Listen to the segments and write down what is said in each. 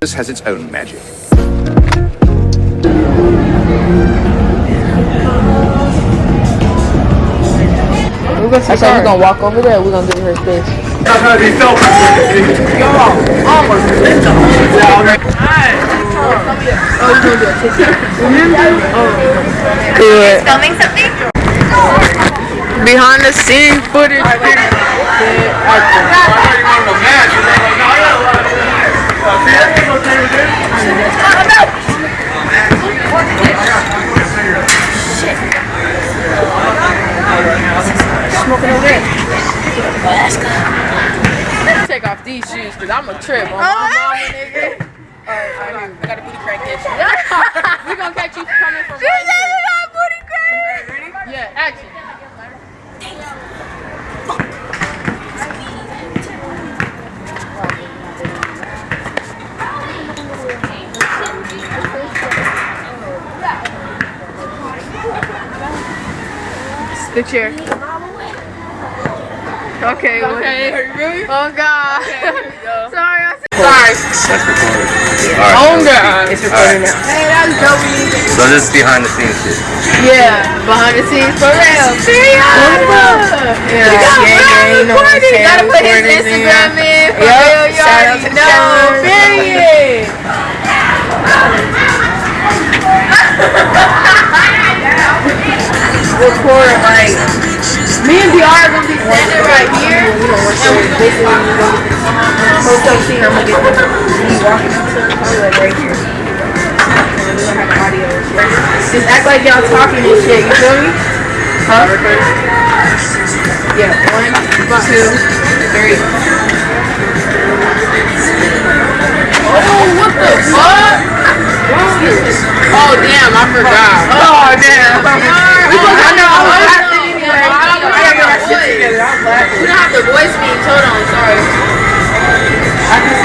This has its own magic. We're gonna, I said we're gonna walk over there. We're gonna give her space. Good. Filming something? Behind the scenes footage. Take off these shoes because I'm a trip on my mama, nigga. Alright. I got a booty crack you. we gonna catch you coming from right here. Ready? Yeah, action. The chair. Okay. Okay. Really? Oh God. Sorry. I said. Sorry. That's recorded. Oh God. It's recording now. Hey, that was dope. So this is behind the scenes shit. Yeah. Behind the scenes for real. Serious. Yeah. You got yeah, yeah, you know what I'm. Gotta put his Recording in. Instagram in. For Yup. real, you Shout out already to know. Sean. Period. Record like. Me and DR are gonna be standing right here. You know what I'm basically you go to the hotel scene. I'm gonna get. Walking up to probably like right here. Gonna. Just act like y'all talking and shit. You feel me? Huh? Yeah. One, two, three. Oh, what the fuck? Oh damn, I forgot. Oh damn. We gonna I know. I was laughing anyway. I gotta get my shit together. I'm laughing. We don't have to voice me. Hold on, sorry.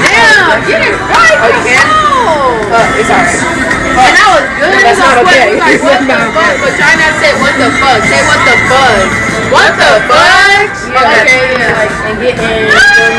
Damn, get it right. Oh, you can? Uh, it's alright. And that was good. That's not okay. Like, what the fuck? But try not to say what the fuck. Say what the fuck. What the fuck? Okay, yeah. Like, and get in.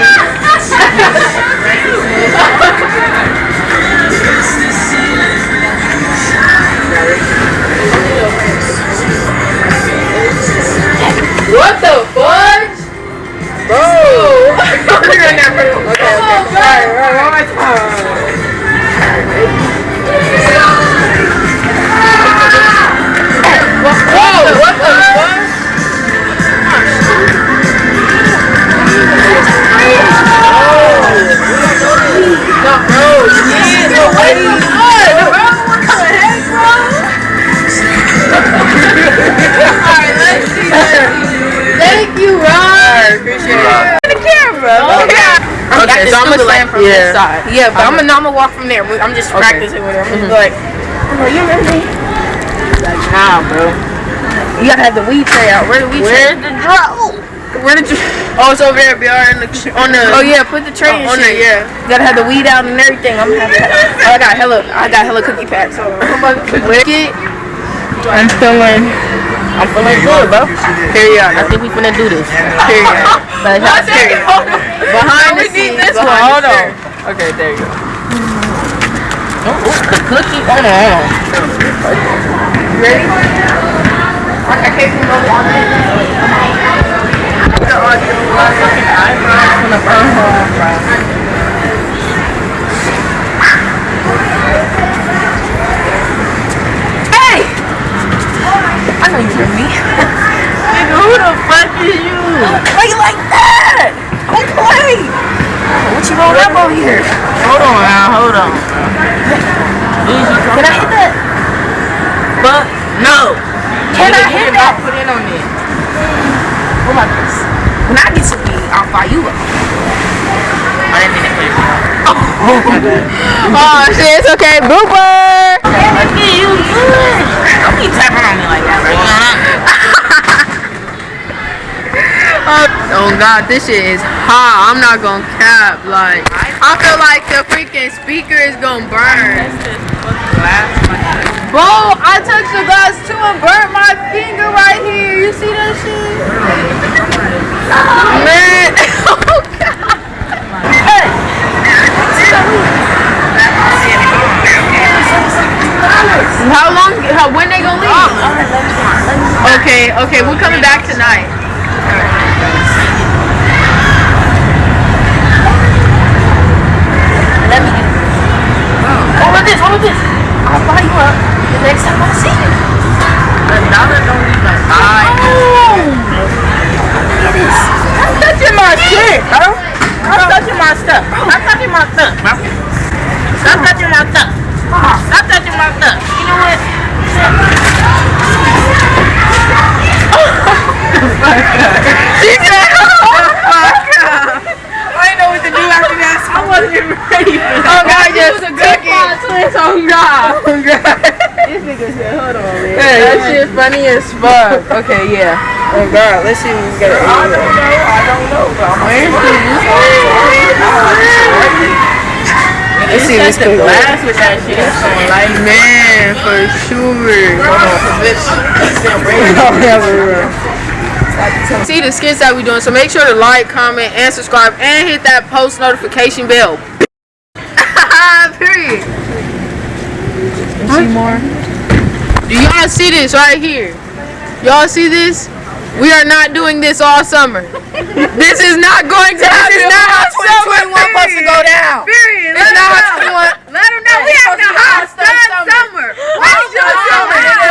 You, Ron. Alright, appreciate it. The camera. Okay. Okay, so I'm gonna stand from this side. Yeah, but I'm gonna, I'm gonna walk from there. I'm just practicing with her. I'm gonna be mm-hmm. like, oh, you remember me? Like, nah, bro. You gotta have the weed tray out. Where the weed tray? Where's the draw? Where did you? Oh, it's over there, BR, in the, on the. Oh yeah, put the tray oh, in on there. Yeah. You gotta have the weed out and everything. I'm gonna have that. Oh, I got hella, I got hella cookie packs. So I'm about to lick it. I'm feeling, I'm feeling good, bro. Period. I think we finna do this. Period. But it's not. Behind the scenes. This one. Hold on. Okay, there you go. Oh, oh, the cookie. Oh, hold on, hold on. You ready? I, I can't come over on that. The audio. My fucking eyebrows gonna burn off, bro. Hey! I know me. Nigga, who the fuck is you? You like that? Don't play. What you rolled up over here? Hold on now, hold on. Can I hit that? But no. Can I hit that? Put in on it. What about this? When I get some weed, I'll buy you up. I didn't mean to play Oh, oh shit, it's okay. Booper! Look at you good. Tapping on me like that, bro. Oh god, this shit is hot. I'm not gonna cap. Like, I feel like the freaking speaker is gonna burn. Bro, Okay, we're coming back tonight. Let me get Hold with this, hold with this. I'll buy you up the next time I see you. Another don't even buy. It is. Stop touching my shit, bro. Stop touching my stuff. Stop touching my stuff, bro. Stop touching my stuff. Stop touching my stuff. You know what? she said, oh, fuck up. I didn't know what to do after that, so I wasn't ready for that. Oh, God, just took it. Oh, God. God. This nigga said, hold on, man. Hey, that shit funny as fuck. Okay, yeah. Oh god, let's see if we can get it. I don't know, I don't know, but I'm for you. Let's see what's going on. glass with that shit. Light Man, for sure. See the skits that we doing, so make sure to like, comment, and subscribe, and hit that post notification bell. Period. See more? Do y'all see this right here? Y'all see this? We are not doing this all summer. this is not going to happen. This is not how 2021 supposed to go down. Period. It's not how 21. Let them know we having a hot sun summer. Hot sun summer.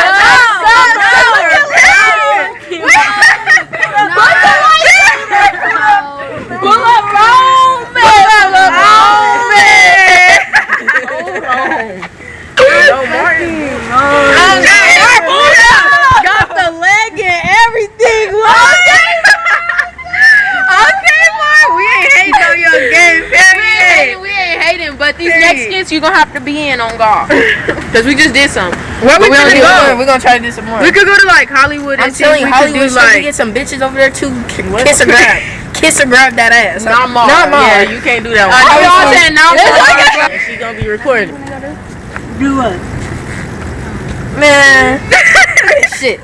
Pull up home, man. Pull up home, man. Got the leg and everything. Okay, Mark. We ain't hating on your game, period. We ain't hating, but these Period. next skits you gonna have to be in on golf. Cause we just did some. Where we we gonna go? We're gonna try to do some more. We could go to like Hollywood and I'm see telling you, Hollywood do like. get some bitches over there too. Kiss a grab, kiss a grab that ass. Not Mar. Not Mar. Yeah, you can't do that one. I know y'all saying not Yes, Mar. I And She gonna be recording. Do what? Man, shit.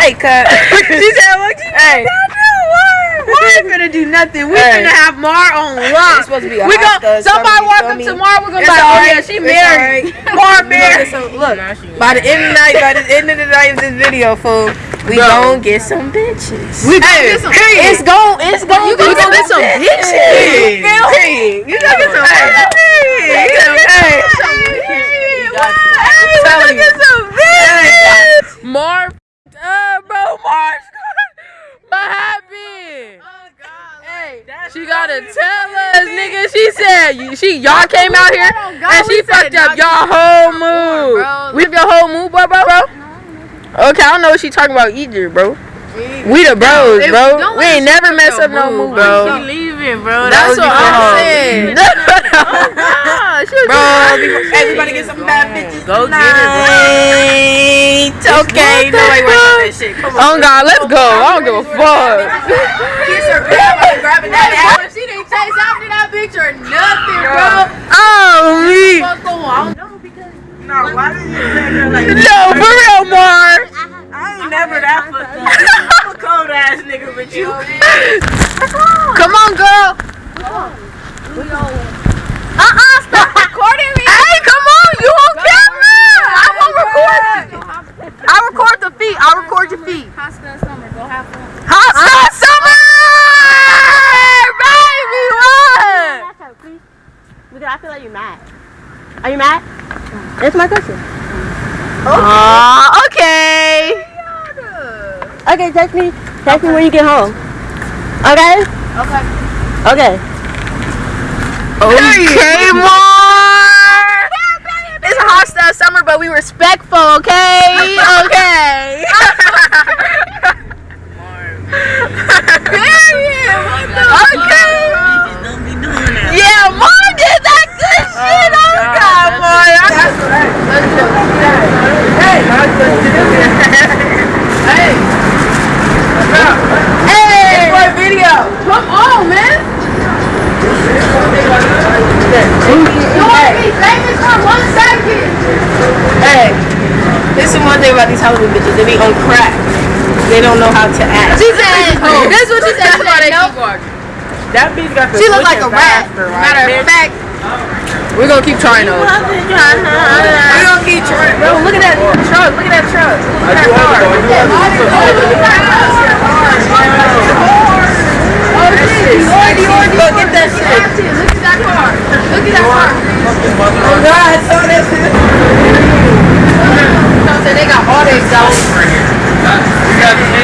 Hey, cut. she said, "What you Hey. gonna do? What? We ain't finna do nothing. We Hey. finna have Mar on It's lock. supposed to be a We hot gon' stud somebody walk up me? to Mar. We're gonna be like, oh alright. yeah, she It's married. alright. Mar married. get some- Look, by the end of the night, by the end of the night of this video, fool, we Bro. gon' get some bitches. We gonna Hey, get some. It's gon' it's gon' You we gonna gonna get some bitches. You feel me? You gonna get some bitches. Hey. Hey. I'm telling you. Mar, uh, bro, Mar's What happened? Oh, hey, she gotta tell us, nigga. She said she y'all came out here and she fucked up y'all whole mood. We have your whole mood, bro, bro, bro. Okay, I don't know what she talking about either, bro. We the bros, bro. We ain't never mess up no mood, bro. bro. leaving, bro. That's what I'm saying. Oh, oh, bro, everybody get some bad bitches. Go get it, bro. Okay, no way working on that shit. Come Oh God, let's go. I don't give a fuck. Kiss her, grab her, grabbing that ass. She didn't chase after that bitch or nothing, bro. Oh, me. What's going on? No, why did you say her like No, for real, Mar. I ain't never that fucked up. I'm a cold ass nigga, but you. Come on, girl. Uh-uh, stop recording me. Hey, come on, you on camera. I won't record you. I record the feet. I record your feet. Hot Star Summer, go have fun. Hot Star Summer, baby, what? Because I feel like you're mad. Are you mad? That's my question. Aw, okay. Okay, text me. Text me when you get home. Okay? Okay. Okay. Okay, Mar. It's a hot style summer, but we respectful, okay? Okay. Period. Okay. Don't be doing that. Yeah, Mar did that good shit. Oh, God, Mar. Hey. Hey. video. Come on, man. Hey, this is one thing about these Hollywood bitches. They be on crack. They don't know how to act. She said, oh, this is what she said. She said, nope. That bitch got the She look like a switching rat. faster, right? Matter of Bitch, fact, We're gonna keep trying those. We're gonna keep trying. Bro, look at that truck. Look at that truck. Look at that car. Oh, look at that car. Shit. You already, already. Go get that shit. Look at that car. Look at that car. Oh, God. I saw that shit. They got all their exotic. Good.